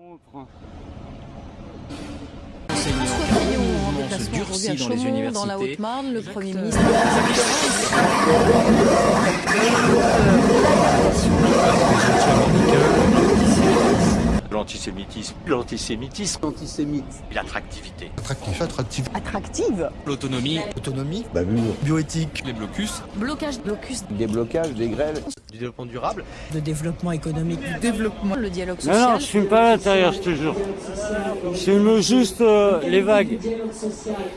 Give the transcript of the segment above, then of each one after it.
On prend. François se durcit dans les. Dans la Haute-Marne, le Premier ministre. L'antisémitisme, l'antisémitisme, Antisémite. l'attractivité. Attractif. Attractif. attractive. L'autonomie, Autonomie. Bavure. Bioéthique. les blocus, Blocage, blocus, Des blocages, des grèves. Du développement durable. De développement économique. Du développement. le dialogue Non, social. non, je fume pas à l'intérieur, je te jure. Je fume juste euh, les vagues. Dialogue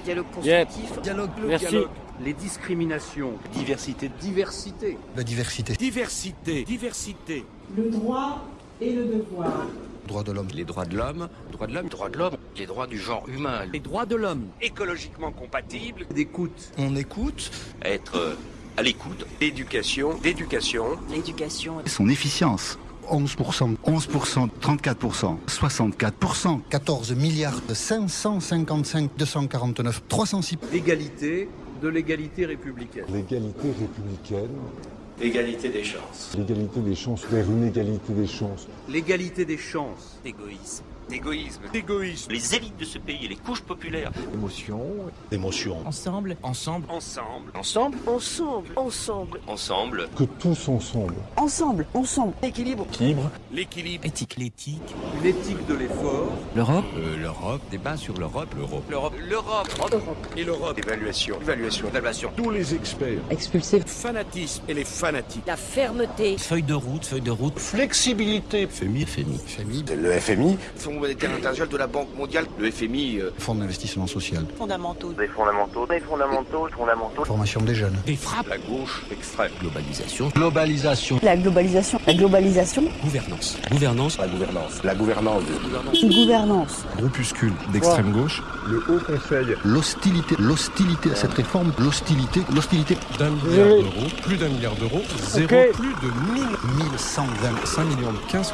Yep. constructif. Dialogue. Merci. Les discriminations. Diversité. Diversité. La diversité. diversité, diversité. le droit et le devoir. Droit de l'homme. Les droits de l'homme, droits de l'homme, Droits de l'homme. Les droits du genre humain. les droits de l'homme. Écologiquement compatibles. D'écoute. On écoute. Être euh, à l'écoute. D'éducation. D'éducation. L'éducation. Son efficience. 11%, 11%, 34%, 64%. 14 milliards 555 249 306. L'égalité de l'égalité républicaine. L'égalité républicaine, Égalité des chances. l'égalité des chances vers une égalité des chances. L'égalité des chances. Égoïsme. Égoïsme. Égoïsme. Les élites de ce pays, les couches populaires. Émotion, Émotion. Ensemble. Ensemble, Ensemble. Ensemble. Ensemble. Ensemble. Ensemble. que tous ensemble. Ensemble. Ensemble. Équilibre. Équilibre, l'équilibre, Éthique. L'éthique. Une éthique de l'effort. L'Europe. Euh, l'Europe, débat sur l'Europe, l'Europe, l'Europe, L'Europe. et l'Europe. Évaluation. Évaluation. Évaluation. tous les experts. Expulsé. Fanatisme et les fanatiques. La fermeté. Feuille de route. Feuille de route. Flexibilité. FMI, FMI. FMI. Le FMI. Monétaire international de la Banque mondiale. Le FMI. euh, Fonds d'investissement social. Fondamentaux. des fondamentaux. Des fondamentaux. Fondamentaux. Formation des jeunes. Des frappes. La gauche extrême. Globalisation. Globalisation. La globalisation. La globalisation. Gouvernance. Gouvernance. La gouvernance. La gouvernance. Gouvernance. Groupuscule d'extrême gauche. Le Haut Conseil. L'hostilité. L'hostilité à cette réforme. L'hostilité. L'hostilité. D'un milliard d'euros, plus d'un milliard d'euros, zéro, plus de 1000, 1120. 5 millions de 15%,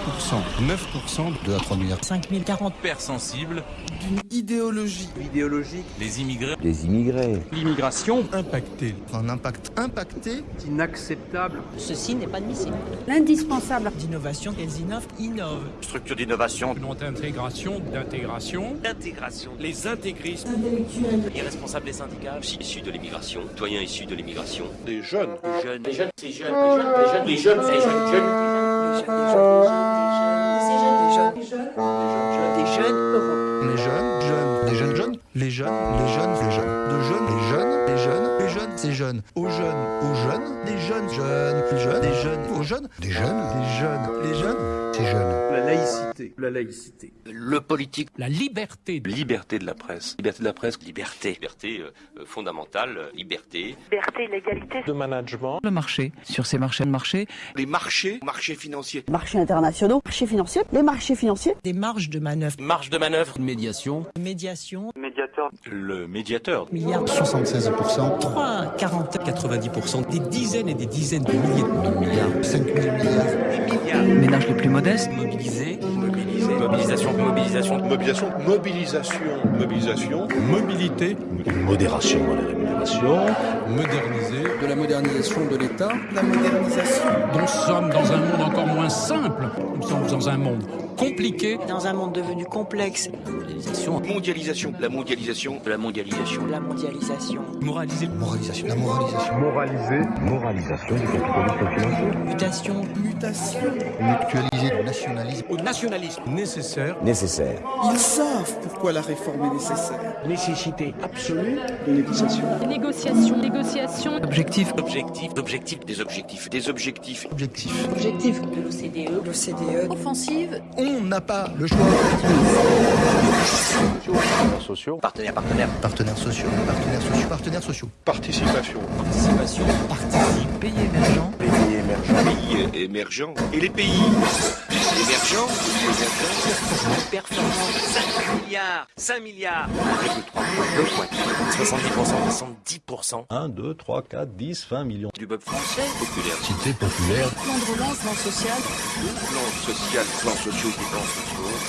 9% 2 à 3 milliards. 5040. Père sensible, D'une idéologie. Idéologique. les immigrés. Les immigrés. L'immigration. impacté. Un impact impacté. Inacceptable. Ceci n'est pas admissible. L'indispensable. D'innovation. Elles innovent. Innovent. Structure d'innovation. Non d'intégration, d'intégration. D'intégration. Les intégristes. Intellectuel. Irresponsables des syndicats. Issus de l'immigration. Citoyens issus de l'immigration. Des jeunes. Les jeunes. Les jeunes. Les jeunes. Les jeunes. Les jeunes. Les jeunes. Les jeunes. Les jeunes. Des jeunes. Europe. Les jeunes. Jeunes. Les jeunes jeunes. Les jeunes. Les jeunes. Les jeunes. De jeunes. Les jeunes. Les jeunes. Les jeunes. Ces jeunes. Aux jeunes. Aux jeunes. Des jeunes. Jeunes. Les jeunes. Des jeunes. Aux jeunes. Des jeunes. Les jeunes. Les jeunes. Ces jeunes. La laïcité. La laïcité. Le politique. La liberté. Liberté de la presse. Liberté de la presse. Liberté. Liberté euh, euh, fondamentale. euh, Liberté. Liberté, l'égalité. De management. Le marché. Sur ces marchés de marché. Les marchés. Marchés financiers. Marchés internationaux. Marchés financiers. Les marchés financiers. Des marges de manœuvre. Marge de manœuvre. Médiation. Médiation. Le médiateur. Milliards. 76%. 3, 40. 90%. Des dizaines et des dizaines de milliers de milliards. 5 000 milliards. Ménages les plus modestes. Mobilisés. Mobilisé. Mobilisation. Mobilisation. Mobilisation. Mobilisation. Mobilisation. Mobilité. Modération dans les rémunérations. Moderniser. De la modernisation de l'État. La modernisation. Nous sommes dans un monde encore moins simple. Nous sommes dans un monde compliqué. Dans un monde devenu complexe. Mondialisation. Mondialisation. La mondialisation. La mondialisation. La mondialisation. Moraliser. Moralisation. La moralisation. Moraliser. Moralisation du capitalisme financier. Mutation. Mutation. Mutualiser. Nationalisme. Au nationalisme. Nécessaire. Nécessaire. Ils savent pourquoi la réforme est nécessaire. Nécessité absolue. De négociation. Négociation, négociation. Objectif. Objectif. Objectif. Des objectifs. Des objectifs. Objectif. Objectif. De l'OCDE. L'OCDE. Offensive. On n'a pas le choix. Sociaux. Partenaires. Partenaires. Partenaires sociaux. Partenaires sociaux. Partenaires sociaux. Participation. Participation. Participe. Pays émergent. Pays émergents. Pays émergents. Et les pays émergents. Performance. 5 milliards. 5 milliards. 1,3 fois 2 70%. 70%. 1, 2, 3, 4, 10, 20 millions. Du peuple français populaire. Cité populaire. Plan de relance, plan social. Plan social, plan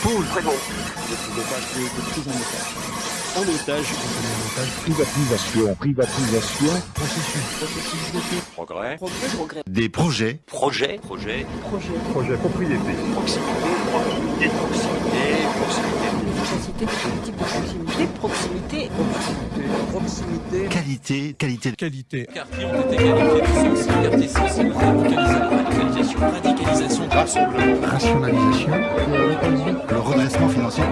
Poule. Très bon. Le dopage, en otage. Privatisation. Privatisation. Progrès. Progrès. Progrès. Des projets. Projet. Projet. Projet. Projet propriété. Proximité. Proximité. Proximité. proximité, proximité, proximité, Proximité. Qualité, qualité. Qualité. quartiers ont été qualifiés de sensibles, quartiers sensibles, radicalisation, radicalisation, rassemblement, Rationalisation. Le redressement financier.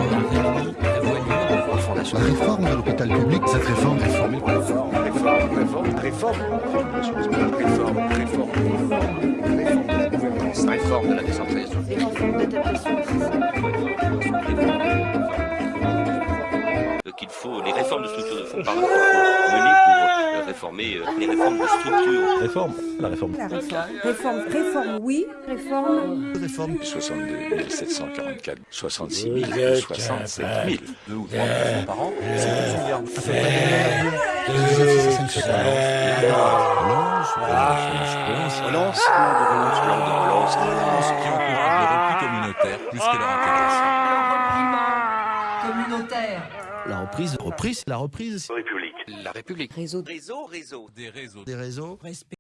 La réforme de l'hôpital public. Cette réforme. Réforme, réforme, réforme, réforme, réforme, réforme, réforme, réforme de la décentralisation. des réformes d'adaptation qu'il faut les réformes de structure de fonds par pour réformer euh, les réformes de structure. réforme, la réforme. La réforme. Réforme, réforme, oui. Réforme. Réforme. 62 744, 66 000, 67 000. 2 ou 3 millions par an, c'est 12 milliards. Relance, Relance, relance, relance qui encourage le repli communautaire plus que leur intérêt. Communautaire. La reprise, reprise, la reprise. La République. Réseau. Réseau, réseau. Des réseaux. Des réseaux. Respect.